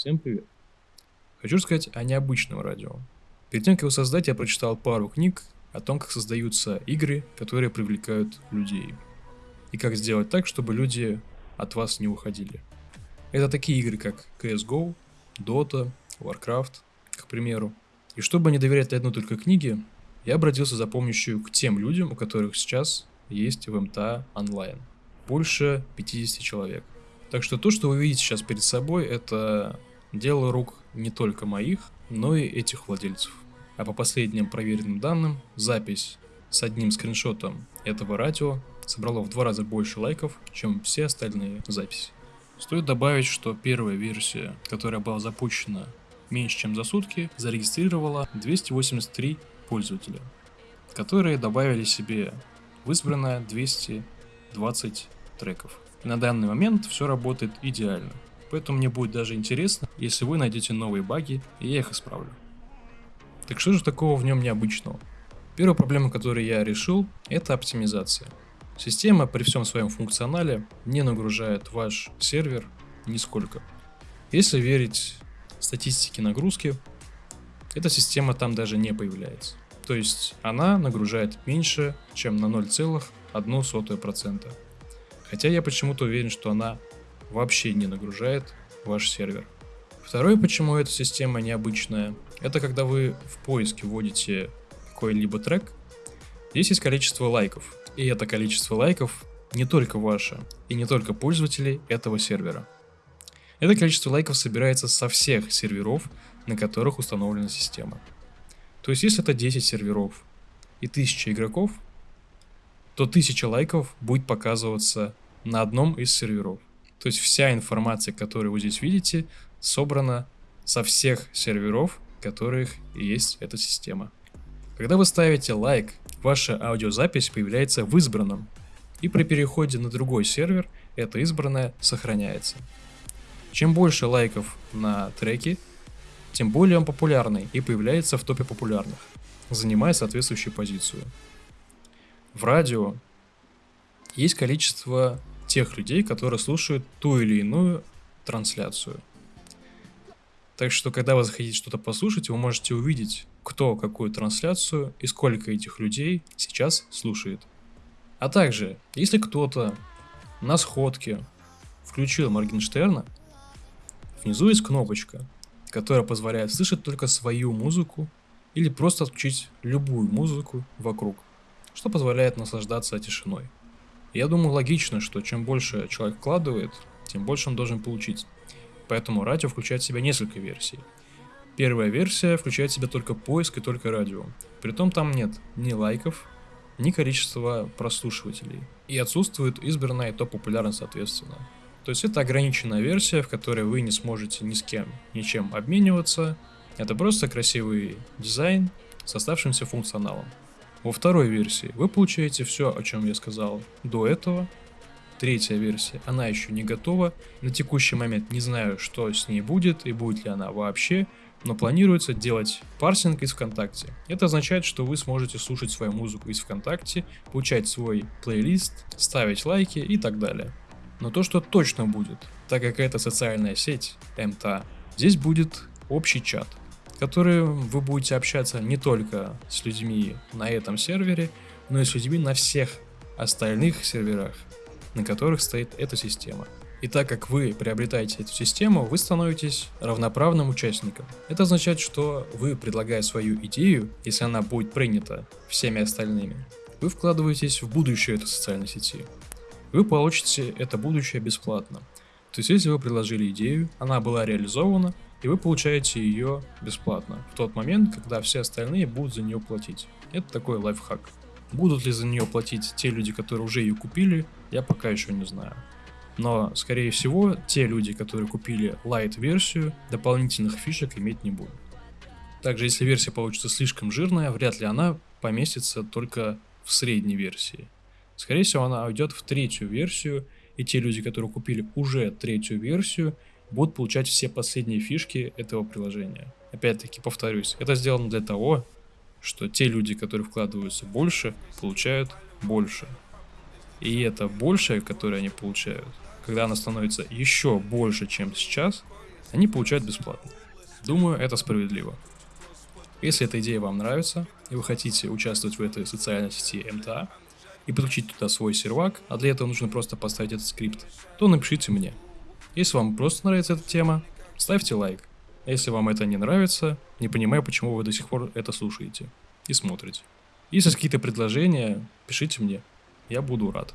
Всем привет. Хочу рассказать о необычном радио. Перед тем, как его создать, я прочитал пару книг о том, как создаются игры, которые привлекают людей. И как сделать так, чтобы люди от вас не уходили. Это такие игры, как CSGO, Dota, Warcraft, к примеру. И чтобы не доверять одной только книге, я обратился за помощью к тем людям, у которых сейчас есть в МТА онлайн. Больше 50 человек. Так что то, что вы видите сейчас перед собой, это дело рук не только моих, но и этих владельцев. А по последним проверенным данным, запись с одним скриншотом этого радио собрала в два раза больше лайков, чем все остальные записи. Стоит добавить, что первая версия, которая была запущена меньше чем за сутки, зарегистрировала 283 пользователя, которые добавили себе в избранное 220 треков. На данный момент все работает идеально. Поэтому мне будет даже интересно, если вы найдете новые баги, и я их исправлю. Так что же такого в нем необычного? Первая проблема, которую я решил, это оптимизация. Система при всем своем функционале не нагружает ваш сервер нисколько. Если верить статистике нагрузки, эта система там даже не появляется. То есть она нагружает меньше, чем на 0,01%. Хотя я почему-то уверен, что она вообще не нагружает ваш сервер. Второе, почему эта система необычная, это когда вы в поиске вводите какой-либо трек, здесь есть количество лайков. И это количество лайков не только ваше, и не только пользователей этого сервера. Это количество лайков собирается со всех серверов, на которых установлена система. То есть, если это 10 серверов и 1000 игроков, то 1000 лайков будет показываться на одном из серверов. То есть вся информация, которую вы здесь видите, собрана со всех серверов, которых есть эта система. Когда вы ставите лайк, ваша аудиозапись появляется в избранном, и при переходе на другой сервер это избранное сохраняется. Чем больше лайков на треке, тем более он популярный и появляется в топе популярных, занимая соответствующую позицию. В радио есть количество тех людей, которые слушают ту или иную трансляцию. Так что, когда вы захотите что-то послушать, вы можете увидеть, кто какую трансляцию и сколько этих людей сейчас слушает. А также, если кто-то на сходке включил Моргенштерна, внизу есть кнопочка, которая позволяет слышать только свою музыку или просто отключить любую музыку вокруг, что позволяет наслаждаться тишиной. Я думаю логично, что чем больше человек вкладывает, тем больше он должен получить. Поэтому радио включает в себя несколько версий. Первая версия включает в себя только поиск и только радио. Притом там нет ни лайков, ни количества прослушивателей. И отсутствует избранная топ популярность соответственно. То есть это ограниченная версия, в которой вы не сможете ни с кем, ничем обмениваться. Это просто красивый дизайн с оставшимся функционалом. Во второй версии вы получаете все, о чем я сказал до этого. Третья версия, она еще не готова. На текущий момент не знаю, что с ней будет и будет ли она вообще, но планируется делать парсинг из ВКонтакте. Это означает, что вы сможете слушать свою музыку из ВКонтакте, получать свой плейлист, ставить лайки и так далее. Но то, что точно будет, так как это социальная сеть, МТА, здесь будет общий чат которые вы будете общаться не только с людьми на этом сервере, но и с людьми на всех остальных серверах, на которых стоит эта система. И так как вы приобретаете эту систему, вы становитесь равноправным участником. Это означает, что вы, предлагая свою идею, если она будет принята всеми остальными, вы вкладываетесь в будущее этой социальной сети. Вы получите это будущее бесплатно. То есть, если вы предложили идею, она была реализована, и вы получаете ее бесплатно в тот момент, когда все остальные будут за нее платить. Это такой лайфхак. Будут ли за нее платить те люди, которые уже ее купили, я пока еще не знаю. Но, скорее всего, те люди, которые купили light-версию, дополнительных фишек иметь не будут. Также, если версия получится слишком жирная, вряд ли она поместится только в средней версии. Скорее всего, она уйдет в третью версию, и те люди, которые купили уже третью версию, будут получать все последние фишки этого приложения. Опять-таки повторюсь, это сделано для того, что те люди, которые вкладываются больше, получают больше. И это большее, которое они получают, когда оно становится еще больше, чем сейчас, они получают бесплатно. Думаю, это справедливо. Если эта идея вам нравится, и вы хотите участвовать в этой социальной сети МТА, и подключить туда свой сервак, а для этого нужно просто поставить этот скрипт, то напишите мне. Если вам просто нравится эта тема, ставьте лайк. А если вам это не нравится, не понимаю, почему вы до сих пор это слушаете и смотрите. Если какие-то предложения, пишите мне. Я буду рад.